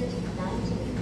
2019